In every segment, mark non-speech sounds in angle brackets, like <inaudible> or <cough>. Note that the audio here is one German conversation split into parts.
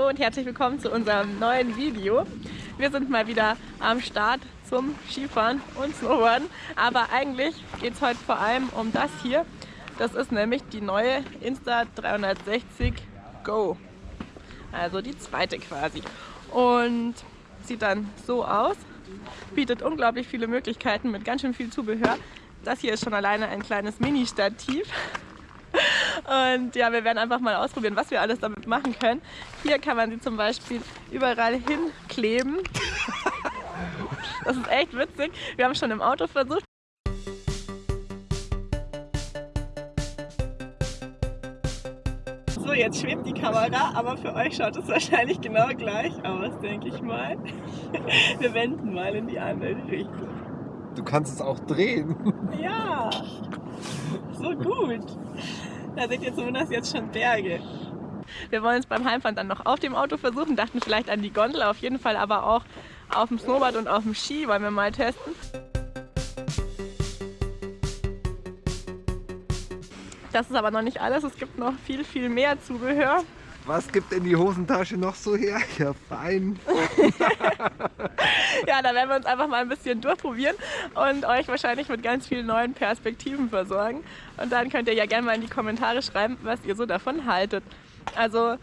Hallo und herzlich willkommen zu unserem neuen Video. Wir sind mal wieder am Start zum Skifahren und Snowboarden, aber eigentlich geht es heute vor allem um das hier. Das ist nämlich die neue Insta360 Go, also die zweite quasi. Und sieht dann so aus, bietet unglaublich viele Möglichkeiten mit ganz schön viel Zubehör. Das hier ist schon alleine ein kleines Mini-Stativ. Und ja, wir werden einfach mal ausprobieren, was wir alles damit machen können. Hier kann man sie zum Beispiel überall hinkleben. <laughs> Das ist echt witzig. Wir haben schon im Auto versucht. So, jetzt schwebt die Kamera, aber für euch schaut es wahrscheinlich genau gleich aus, denke ich mal. <laughs> Wir wenden mal in die andere Richtung. Du kannst es auch drehen. Ja, so gut. Da seht ihr zumindest jetzt schon Berge. Wir wollen es beim Heimfahren dann noch auf dem Auto versuchen, dachten vielleicht an die Gondel, auf jeden Fall aber auch auf dem Snowboard und auf dem Ski wollen wir mal testen. Das ist aber noch nicht alles, es gibt noch viel, viel mehr Zubehör. Was gibt denn die Hosentasche noch so her? <laughs> Ja, fein. <laughs> ja, da werden wir uns einfach mal ein bisschen durchprobieren und euch wahrscheinlich mit ganz vielen neuen Perspektiven versorgen. Und dann könnt ihr ja gerne mal in die Kommentare schreiben, was ihr so davon haltet. Also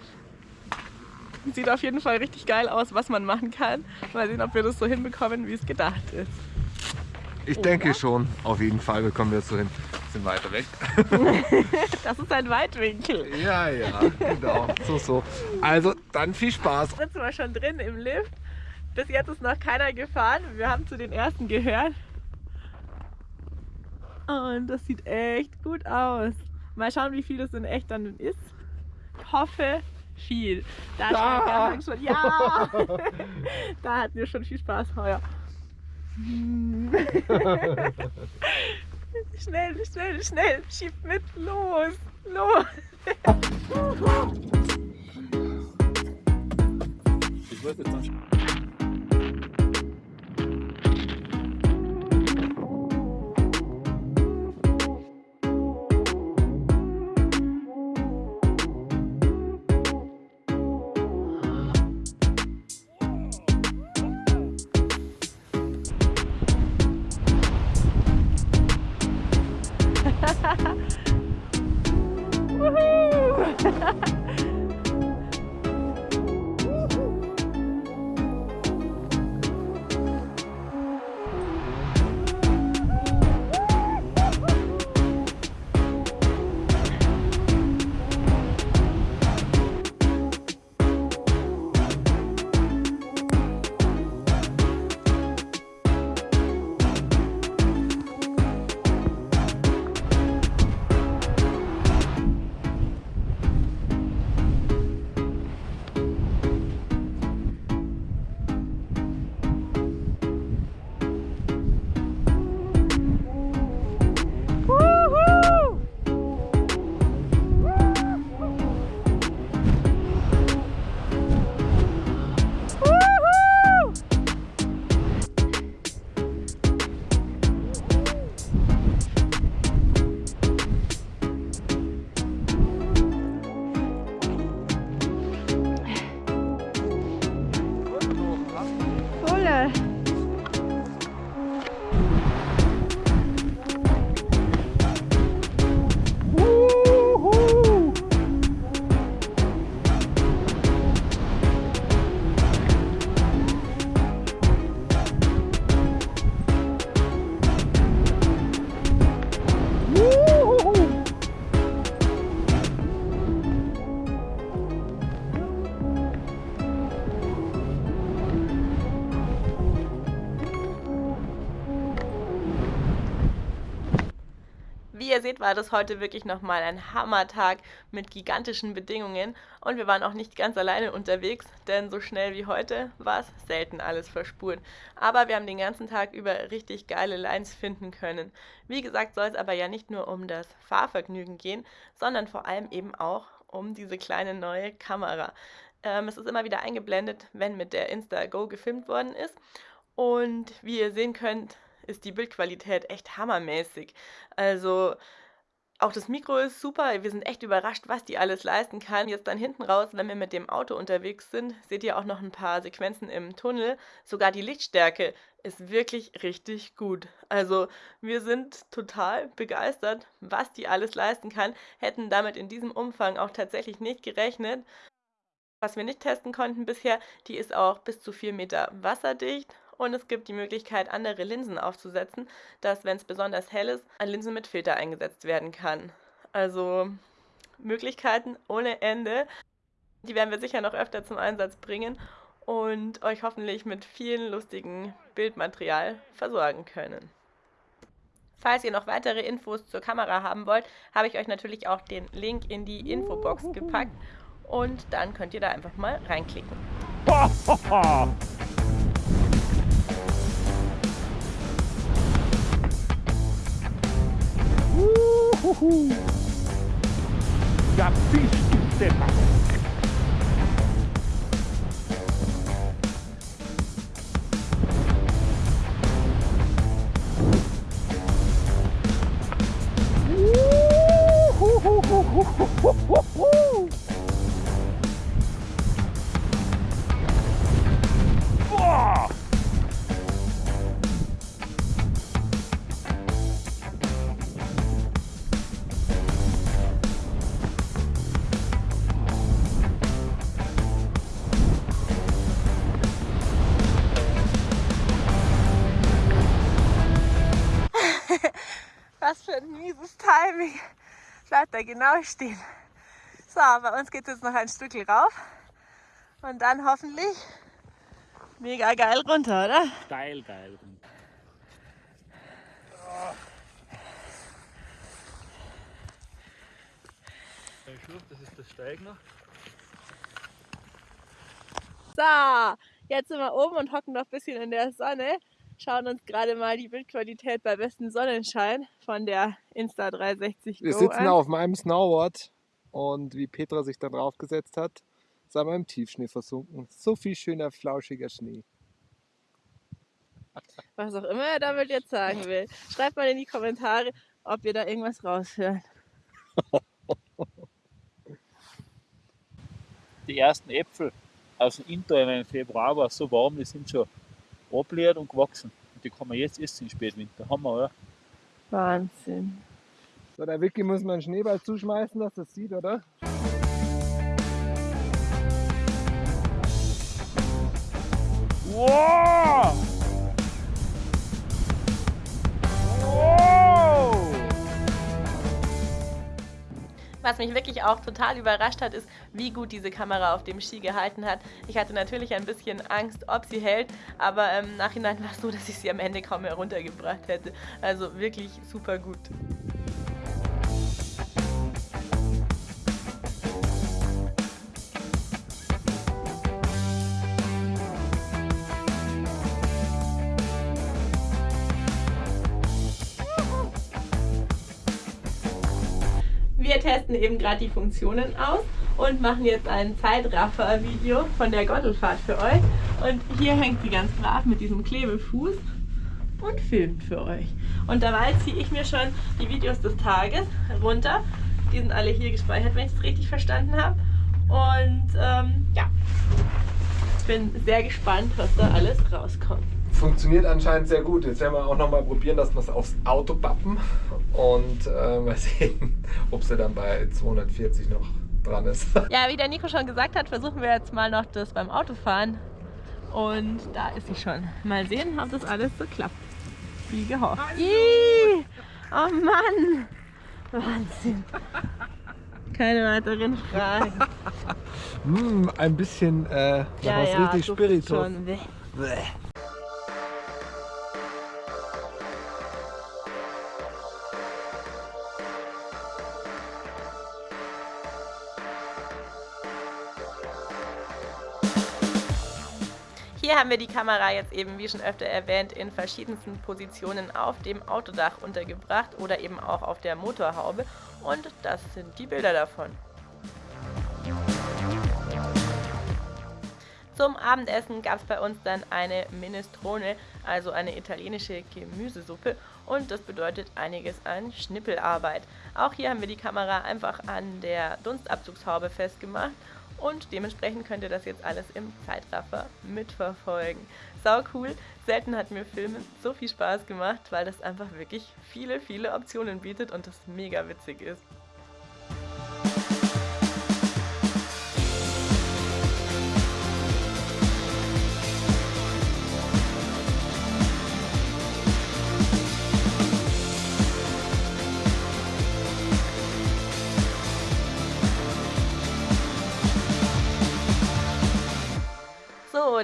sieht auf jeden Fall richtig geil aus, was man machen kann. Mal sehen, ob wir das so hinbekommen, wie es gedacht ist. Ich denke schon, auf jeden Fall bekommen wir es so hin. Bisschen weiter weg. <laughs> das ist ein Weitwinkel. Ja, ja, genau. So, so. Also, dann viel Spaß. Jetzt sind wir schon drin im Lift. Bis jetzt ist noch keiner gefahren. Wir haben zu den ersten gehört. Und das sieht echt gut aus. Mal schauen, wie viel das in echt dann ist. Ich hoffe, viel. Da ja. schon, ja! <laughs> da hatten wir schon viel Spaß heuer. <laughs> schnell, schnell, schnell, schieb mit, los, los. ich weiß jetzt Wie ihr seht, war das heute wirklich nochmal ein Hammertag mit gigantischen Bedingungen und wir waren auch nicht ganz alleine unterwegs, denn so schnell wie heute war es selten alles verspurt. Aber wir haben den ganzen Tag über richtig geile Lines finden können. Wie gesagt, soll es aber ja nicht nur um das Fahrvergnügen gehen, sondern vor allem eben auch um diese kleine neue Kamera. Ähm, es ist immer wieder eingeblendet, wenn mit der Insta-Go gefilmt worden ist. Und wie ihr sehen könnt, ist die Bildqualität echt hammermäßig. Also Auch das Mikro ist super. Wir sind echt überrascht, was die alles leisten kann. Jetzt dann hinten raus, wenn wir mit dem Auto unterwegs sind, seht ihr auch noch ein paar Sequenzen im Tunnel. Sogar die Lichtstärke ist wirklich richtig gut. Also wir sind total begeistert, was die alles leisten kann. Hätten damit in diesem Umfang auch tatsächlich nicht gerechnet. Was wir nicht testen konnten bisher, die ist auch bis zu 4 Meter wasserdicht und es gibt die Möglichkeit, andere Linsen aufzusetzen, dass, wenn es besonders hell ist, ein Linsen mit Filter eingesetzt werden kann. Also Möglichkeiten ohne Ende. Die werden wir sicher noch öfter zum Einsatz bringen und euch hoffentlich mit vielen lustigen Bildmaterial versorgen können. Falls ihr noch weitere Infos zur Kamera haben wollt, habe ich euch natürlich auch den Link in die Infobox gepackt und dann könnt ihr da einfach mal reinklicken. <laughs> Uhuhu. Ja, bist du Timing. Bleibt da genau stehen. So, bei uns geht es jetzt noch ein Stück rauf. Und dann hoffentlich mega geil runter, oder? Geil, geil. Das ist der Steigner. So, jetzt sind wir oben und hocken noch ein bisschen in der Sonne. Schauen uns gerade mal die Bildqualität bei bestem Sonnenschein von der Insta360 Wir Go sitzen an. auf meinem Snowboard und wie Petra sich da drauf gesetzt hat, sind wir im Tiefschnee versunken. So viel schöner, flauschiger Schnee. Was auch immer er damit jetzt sagen will. Schreibt mal in die Kommentare, ob ihr da irgendwas raushört. Die ersten Äpfel aus dem Inter im Februar war so warm, die sind schon ableert und gewachsen. Und die kann man jetzt essen im Spätwinter. Hammer, oder? Wahnsinn. So, der Vicky muss man einen Schneeball zuschmeißen, dass das sieht, oder? Wow! Wow! Was mich wirklich auch total überrascht hat, ist, wie gut diese Kamera auf dem Ski gehalten hat. Ich hatte natürlich ein bisschen Angst, ob sie hält, aber im Nachhinein war es so, dass ich sie am Ende kaum mehr runtergebracht hätte. Also wirklich super gut. Wir testen eben gerade die Funktionen aus und machen jetzt ein Zeitraffer-Video von der Gondelfahrt für euch. Und hier hängt sie ganz brav mit diesem Klebefuß und filmt für euch. Und dabei ziehe ich mir schon die Videos des Tages runter. Die sind alle hier gespeichert, wenn ich es richtig verstanden habe. Und ähm, ja, bin sehr gespannt, was da alles rauskommt. Funktioniert anscheinend sehr gut. Jetzt werden wir auch noch mal probieren, dass wir es aufs Auto pappen und äh, mal <laughs> sehen, ob sie dann bei 240 noch dran ist. <laughs> Ja, wie der Nico schon gesagt hat, versuchen wir jetzt mal noch das beim Autofahren. Und da ist sie schon. Mal sehen, ob das alles so klappt. Wie gehofft. Ih, oh Mann! Wahnsinn. Keine weiteren Fragen. Mm, ein bisschen äh, noch was richtig Spiritus. schon. Bäh. Bäh. Hier haben wir die Kamera jetzt eben, wie schon öfter erwähnt, in verschiedensten Positionen auf dem Autodach untergebracht oder eben auch auf der Motorhaube. Und das sind die Bilder davon. Zum Abendessen gab es bei uns dann eine Minestrone, also eine italienische Gemüsesuppe und das bedeutet einiges an Schnippelarbeit. Auch hier haben wir die Kamera einfach an der Dunstabzugshaube festgemacht und dementsprechend könnt ihr das jetzt alles im Zeitraffer mitverfolgen. Sau cool, selten hat mir Filmen so viel Spaß gemacht, weil das einfach wirklich viele, viele Optionen bietet und das mega witzig ist.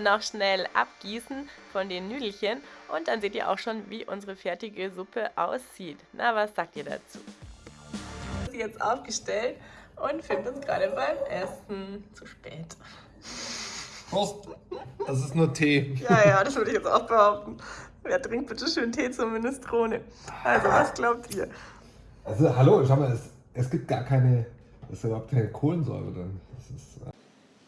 Noch schnell abgießen von den Nüdelchen und dann seht ihr auch schon, wie unsere fertige Suppe aussieht. Na, was sagt ihr dazu? Sie jetzt aufgestellt und filmt uns gerade beim Essen. Zu spät. Prost! Das ist nur Tee. Ja, ja, das würde ich jetzt auch behaupten. Wer trinkt bitte schön Tee zur Minestrone? Also, was glaubt ihr? Also, hallo, schau mal, es, es gibt gar keine, es ist überhaupt keine Kohlensäure drin. Das ist, äh,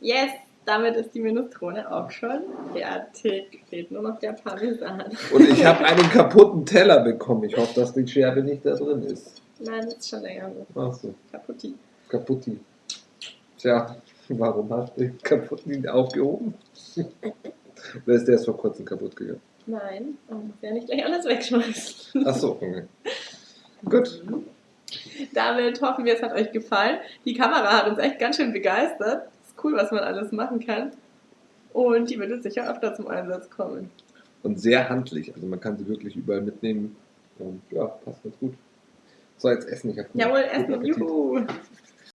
Yes, damit ist die Minestrone auch schon fertig. Fehlt nur noch der Parmesan. Und ich habe einen kaputten Teller bekommen. Ich hoffe, dass die Scherbe nicht da drin ist. Nein, das ist schon länger so. Ach so, Kaputti. kaputti. Tja, warum hast du den kaputten aufgehoben? Oder ist der erst vor kurzem kaputt gegangen? Nein, man muss ja nicht gleich alles wegschmeißen. Ach so, okay. Gut. Damit hoffen wir, es hat euch gefallen. Die Kamera hat uns echt ganz schön begeistert. Cool, was man alles machen kann. Und die wird jetzt sicher öfter zum Einsatz kommen. Und sehr handlich. Also man kann sie wirklich überall mitnehmen. Und ja, passt ganz gut. So, jetzt essen. Ich Jawohl, Essen, juhu!